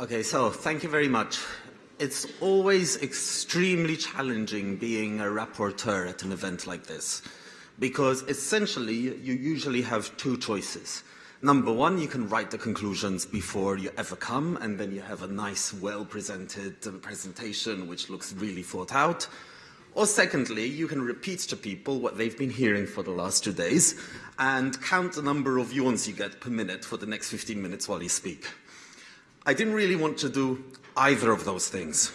Okay, so thank you very much. It's always extremely challenging being a rapporteur at an event like this because essentially you usually have two choices. Number one, you can write the conclusions before you ever come and then you have a nice, well-presented presentation which looks really thought out. Or secondly, you can repeat to people what they've been hearing for the last two days and count the number of yawns you get per minute for the next 15 minutes while you speak. I didn't really want to do either of those things.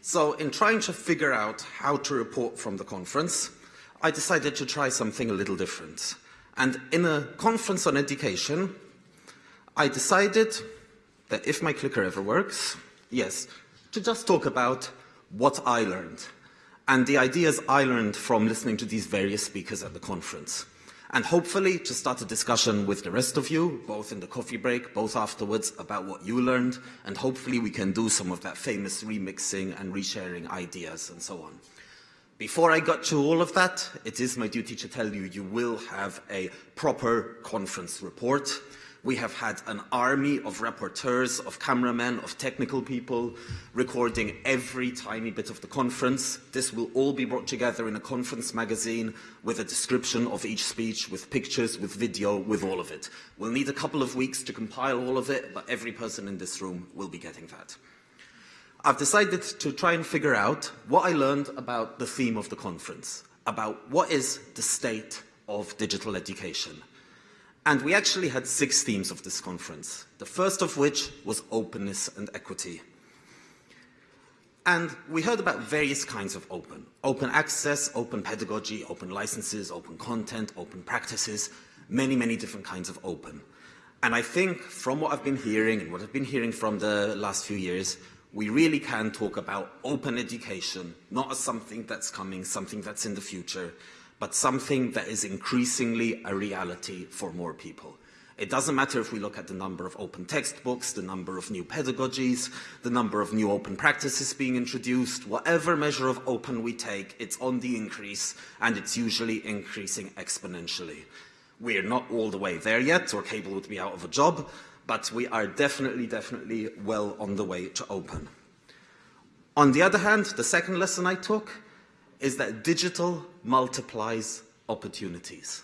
So in trying to figure out how to report from the conference, I decided to try something a little different. And in a conference on education, I decided that if my clicker ever works, yes, to just talk about what I learned and the ideas I learned from listening to these various speakers at the conference. And hopefully to start a discussion with the rest of you, both in the coffee break, both afterwards, about what you learned, and hopefully we can do some of that famous remixing and resharing ideas and so on. Before I got to all of that, it is my duty to tell you, you will have a proper conference report. We have had an army of rapporteurs, of cameramen, of technical people recording every tiny bit of the conference. This will all be brought together in a conference magazine with a description of each speech, with pictures, with video, with all of it. We'll need a couple of weeks to compile all of it, but every person in this room will be getting that. I've decided to try and figure out what I learned about the theme of the conference, about what is the state of digital education. And we actually had six themes of this conference, the first of which was openness and equity. And we heard about various kinds of open. Open access, open pedagogy, open licenses, open content, open practices, many, many different kinds of open. And I think from what I've been hearing and what I've been hearing from the last few years, we really can talk about open education, not as something that's coming, something that's in the future, but something that is increasingly a reality for more people. It doesn't matter if we look at the number of open textbooks, the number of new pedagogies, the number of new open practices being introduced, whatever measure of open we take, it's on the increase and it's usually increasing exponentially. We're not all the way there yet, or Cable would be out of a job, but we are definitely, definitely well on the way to open. On the other hand, the second lesson I took is that digital multiplies opportunities.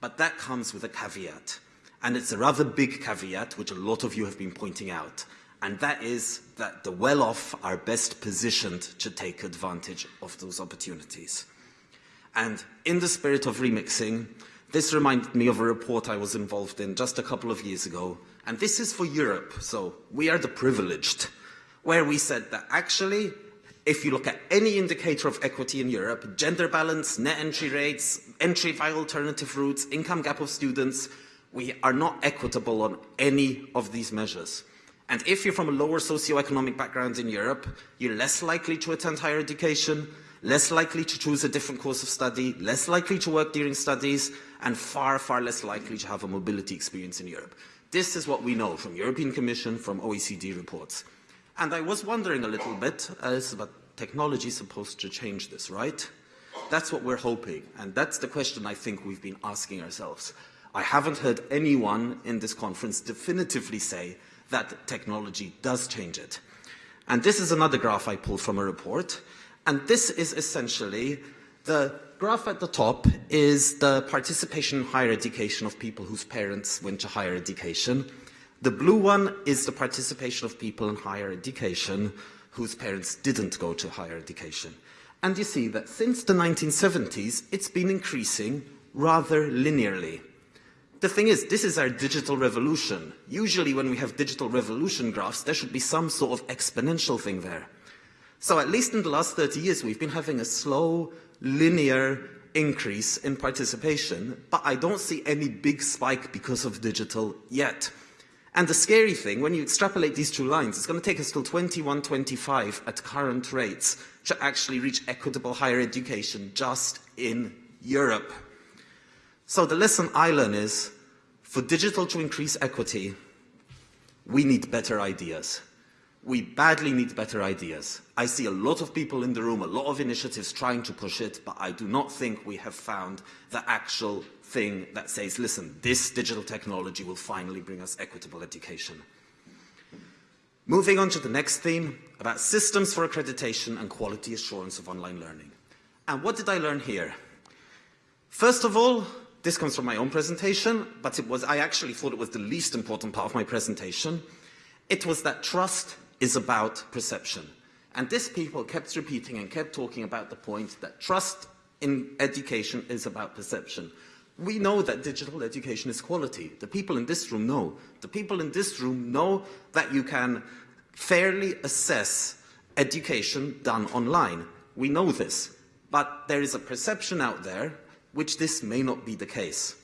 But that comes with a caveat. And it's a rather big caveat, which a lot of you have been pointing out. And that is that the well-off are best positioned to take advantage of those opportunities. And in the spirit of remixing, this reminded me of a report I was involved in just a couple of years ago. And this is for Europe, so we are the privileged, where we said that actually if you look at any indicator of equity in Europe, gender balance, net entry rates, entry via alternative routes, income gap of students, we are not equitable on any of these measures. And if you're from a lower socioeconomic background in Europe, you're less likely to attend higher education, less likely to choose a different course of study, less likely to work during studies, and far, far less likely to have a mobility experience in Europe. This is what we know from European Commission, from OECD reports. And I was wondering a little bit, as but technology is supposed to change this, right? That's what we're hoping, and that's the question I think we've been asking ourselves. I haven't heard anyone in this conference definitively say that technology does change it. And this is another graph I pulled from a report, and this is essentially the graph at the top is the participation in higher education of people whose parents went to higher education, the blue one is the participation of people in higher education whose parents didn't go to higher education. And you see that since the 1970s, it's been increasing rather linearly. The thing is, this is our digital revolution. Usually when we have digital revolution graphs, there should be some sort of exponential thing there. So at least in the last 30 years, we've been having a slow, linear increase in participation, but I don't see any big spike because of digital yet. And the scary thing, when you extrapolate these two lines, it's going to take us till 2125 at current rates to actually reach equitable higher education just in Europe. So the lesson I learn is, for digital to increase equity, we need better ideas. We badly need better ideas. I see a lot of people in the room, a lot of initiatives trying to push it, but I do not think we have found the actual thing that says, listen, this digital technology will finally bring us equitable education. Moving on to the next theme about systems for accreditation and quality assurance of online learning. And what did I learn here? First of all, this comes from my own presentation, but it was, I actually thought it was the least important part of my presentation. It was that trust is about perception. And this people kept repeating and kept talking about the point that trust in education is about perception. We know that digital education is quality. The people in this room know. The people in this room know that you can fairly assess education done online. We know this. But there is a perception out there which this may not be the case.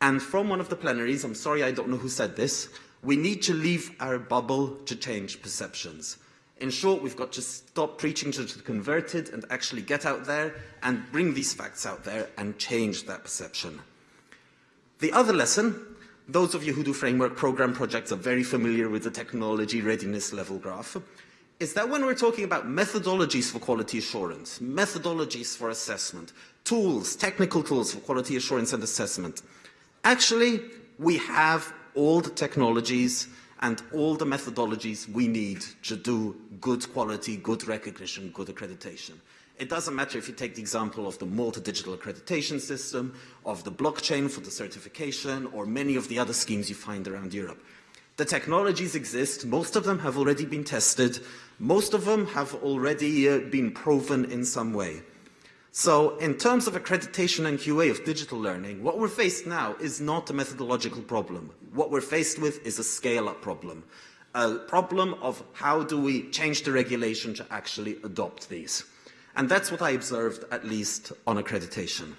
And from one of the plenaries, I'm sorry I don't know who said this, we need to leave our bubble to change perceptions. In short, we've got to stop preaching to the converted and actually get out there and bring these facts out there and change that perception. The other lesson, those of you who do framework program projects are very familiar with the technology readiness level graph, is that when we're talking about methodologies for quality assurance, methodologies for assessment, tools, technical tools for quality assurance and assessment, actually we have all the technologies and all the methodologies we need to do good quality, good recognition, good accreditation. It doesn't matter if you take the example of the Malta Digital Accreditation System, of the blockchain for the certification, or many of the other schemes you find around Europe. The technologies exist, most of them have already been tested, most of them have already uh, been proven in some way. So in terms of accreditation and QA of digital learning, what we're faced now is not a methodological problem. What we're faced with is a scale-up problem. A problem of how do we change the regulation to actually adopt these. And that's what I observed, at least on accreditation.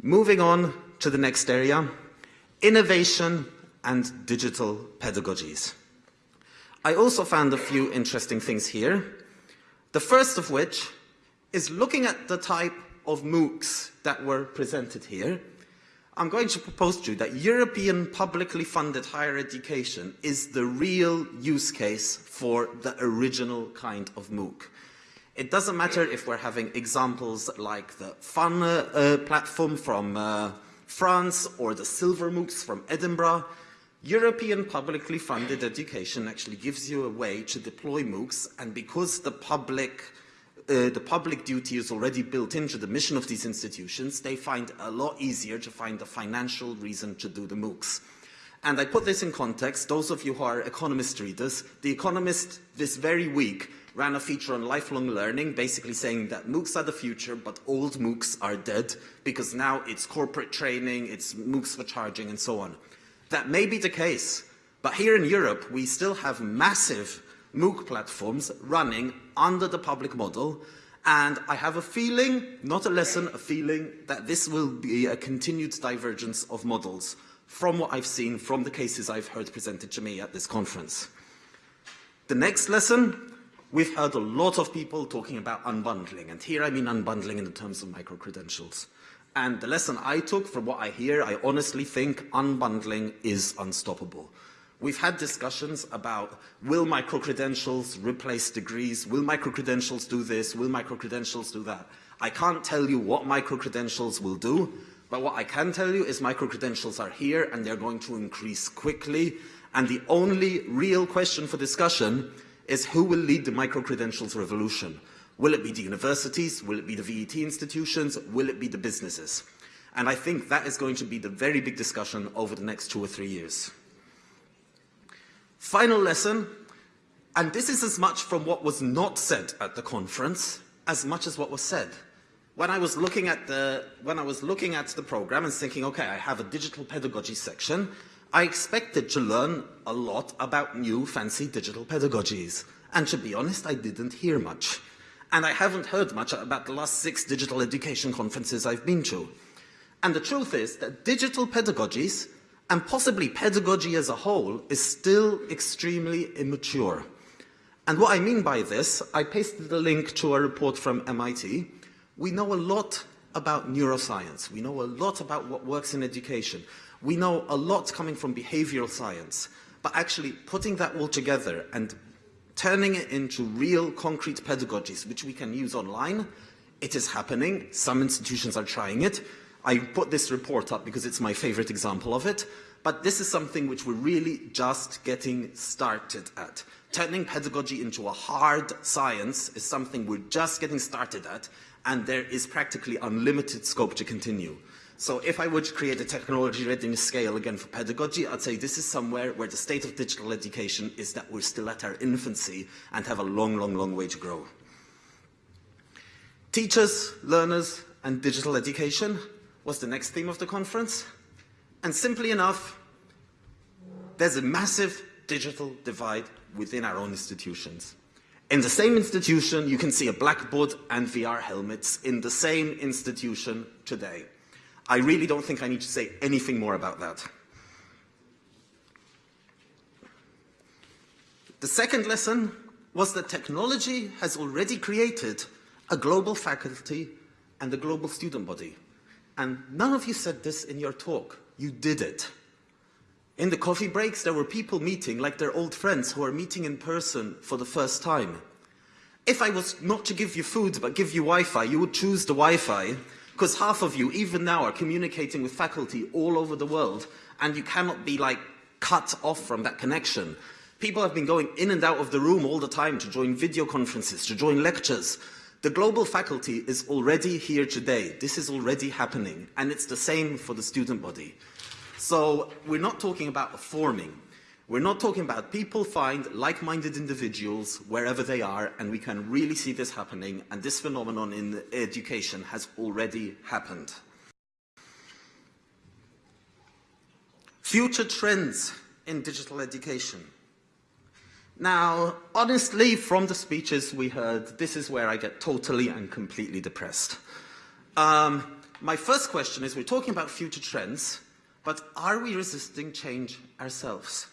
Moving on to the next area, innovation and digital pedagogies. I also found a few interesting things here. The first of which is looking at the type of MOOCs that were presented here, I'm going to propose to you that European publicly funded higher education is the real use case for the original kind of MOOC. It doesn't matter if we're having examples like the FUN uh, platform from uh, France or the Silver MOOCs from Edinburgh. European publicly funded education actually gives you a way to deploy MOOCs and because the public uh, the public duty is already built into the mission of these institutions, they find a lot easier to find the financial reason to do the MOOCs. And I put this in context, those of you who are Economist readers, The Economist this very week ran a feature on lifelong learning, basically saying that MOOCs are the future, but old MOOCs are dead, because now it's corporate training, it's MOOCs for charging, and so on. That may be the case, but here in Europe, we still have massive MOOC platforms running under the public model. And I have a feeling, not a lesson, a feeling that this will be a continued divergence of models from what I've seen from the cases I've heard presented to me at this conference. The next lesson, we've heard a lot of people talking about unbundling, and here I mean unbundling in the terms of micro-credentials. And the lesson I took from what I hear, I honestly think unbundling is unstoppable. We've had discussions about will micro-credentials replace degrees? Will micro-credentials do this? Will micro-credentials do that? I can't tell you what micro-credentials will do, but what I can tell you is micro-credentials are here and they're going to increase quickly. And the only real question for discussion is who will lead the micro-credentials revolution? Will it be the universities? Will it be the VET institutions? Will it be the businesses? And I think that is going to be the very big discussion over the next two or three years. Final lesson, and this is as much from what was not said at the conference as much as what was said. When I was looking at the, when I was looking at the program and thinking, okay, I have a digital pedagogy section, I expected to learn a lot about new fancy digital pedagogies. And to be honest, I didn't hear much. And I haven't heard much about the last six digital education conferences I've been to. And the truth is that digital pedagogies and possibly pedagogy as a whole is still extremely immature. And what I mean by this, I pasted a link to a report from MIT. We know a lot about neuroscience. We know a lot about what works in education. We know a lot coming from behavioral science. But actually putting that all together and turning it into real concrete pedagogies, which we can use online, it is happening. Some institutions are trying it. I put this report up because it's my favorite example of it, but this is something which we're really just getting started at. Turning pedagogy into a hard science is something we're just getting started at, and there is practically unlimited scope to continue. So if I were to create a technology readiness scale again for pedagogy, I'd say this is somewhere where the state of digital education is that we're still at our infancy and have a long, long, long way to grow. Teachers, learners, and digital education was the next theme of the conference. And simply enough, there's a massive digital divide within our own institutions. In the same institution, you can see a blackboard and VR helmets in the same institution today. I really don't think I need to say anything more about that. The second lesson was that technology has already created a global faculty and a global student body. And none of you said this in your talk. You did it. In the coffee breaks, there were people meeting like their old friends who are meeting in person for the first time. If I was not to give you food but give you Wi-Fi, you would choose the Wi-Fi because half of you, even now, are communicating with faculty all over the world and you cannot be like cut off from that connection. People have been going in and out of the room all the time to join video conferences, to join lectures. The global faculty is already here today. This is already happening. And it's the same for the student body. So we're not talking about forming. We're not talking about people find like-minded individuals wherever they are, and we can really see this happening, and this phenomenon in education has already happened. Future trends in digital education. Now, honestly, from the speeches we heard, this is where I get totally and completely depressed. Um, my first question is, we're talking about future trends, but are we resisting change ourselves?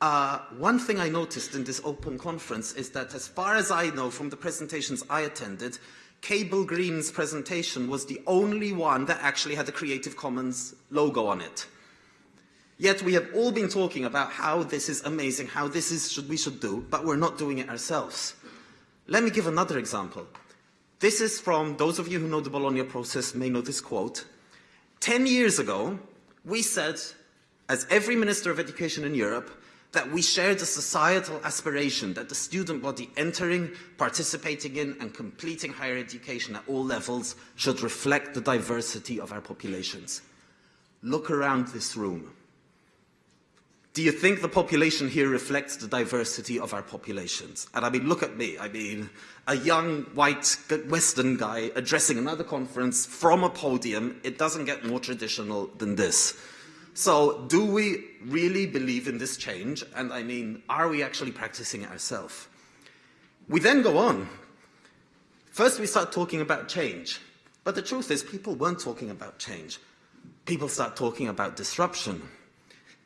Uh, one thing I noticed in this open conference is that as far as I know from the presentations I attended, Cable Green's presentation was the only one that actually had a Creative Commons logo on it. Yet we have all been talking about how this is amazing, how this is should we should do, but we're not doing it ourselves. Let me give another example. This is from, those of you who know the Bologna process may know this quote. Ten years ago, we said, as every Minister of Education in Europe, that we shared the societal aspiration that the student body entering, participating in and completing higher education at all levels should reflect the diversity of our populations. Look around this room. Do you think the population here reflects the diversity of our populations? And I mean, look at me. I mean, a young white Western guy addressing another conference from a podium. It doesn't get more traditional than this. So do we really believe in this change? And I mean, are we actually practicing it ourselves? We then go on. First, we start talking about change. But the truth is, people weren't talking about change. People start talking about disruption.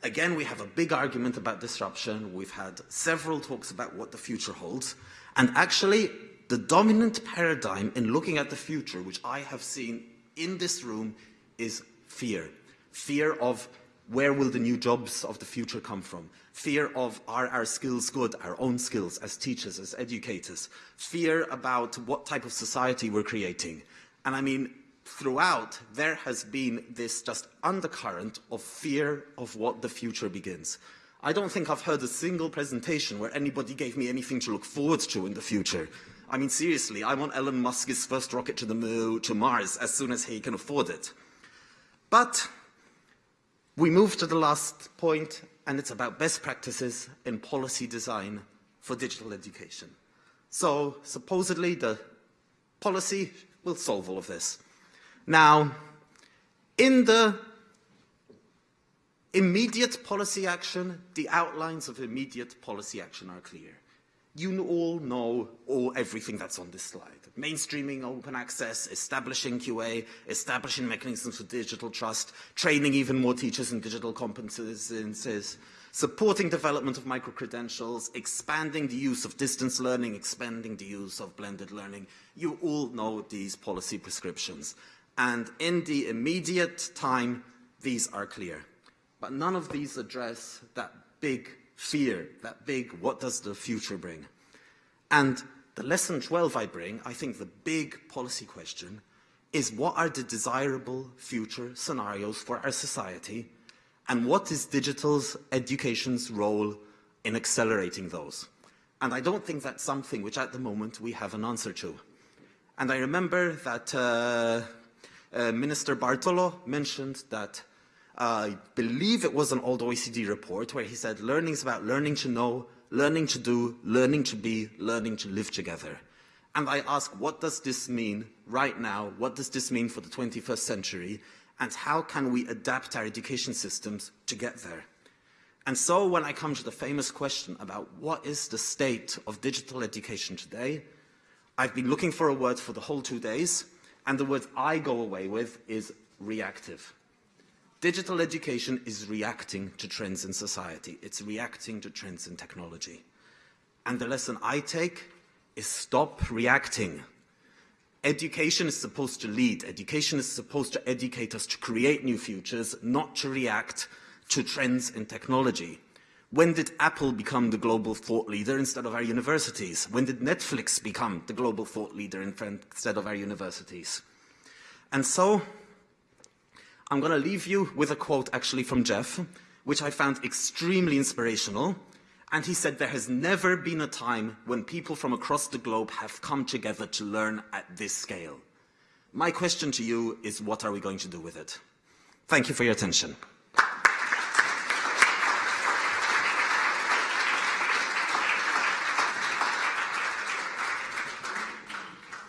Again, we have a big argument about disruption. We've had several talks about what the future holds. And actually, the dominant paradigm in looking at the future, which I have seen in this room, is fear. Fear of where will the new jobs of the future come from? Fear of are our skills good, our own skills as teachers, as educators? Fear about what type of society we're creating. And I mean, throughout, there has been this just undercurrent of fear of what the future begins. I don't think I've heard a single presentation where anybody gave me anything to look forward to in the future. I mean, seriously, I want Elon Musk's first rocket to the moon, to Mars, as soon as he can afford it. But we move to the last point, and it's about best practices in policy design for digital education. So supposedly the policy will solve all of this. Now, in the immediate policy action, the outlines of immediate policy action are clear. You all know all, everything that's on this slide. Mainstreaming open access, establishing QA, establishing mechanisms for digital trust, training even more teachers in digital competences, supporting development of micro-credentials, expanding the use of distance learning, expanding the use of blended learning. You all know these policy prescriptions. And in the immediate time, these are clear. But none of these address that big fear, that big what does the future bring? And the lesson 12 I bring, I think the big policy question, is what are the desirable future scenarios for our society and what is digital's education's role in accelerating those? And I don't think that's something which at the moment we have an answer to. And I remember that uh, uh, Minister Bartolo mentioned that uh, I believe it was an old OECD report where he said learning is about learning to know, learning to do, learning to be, learning to live together. And I ask, what does this mean right now? What does this mean for the 21st century? And how can we adapt our education systems to get there? And so when I come to the famous question about what is the state of digital education today, I've been looking for a word for the whole two days, and the word I go away with is reactive. Digital education is reacting to trends in society. It's reacting to trends in technology. And the lesson I take is stop reacting. Education is supposed to lead. Education is supposed to educate us to create new futures, not to react to trends in technology. When did Apple become the global thought leader instead of our universities? When did Netflix become the global thought leader instead of our universities? And so, I'm going to leave you with a quote actually from Jeff, which I found extremely inspirational. And he said, there has never been a time when people from across the globe have come together to learn at this scale. My question to you is, what are we going to do with it? Thank you for your attention.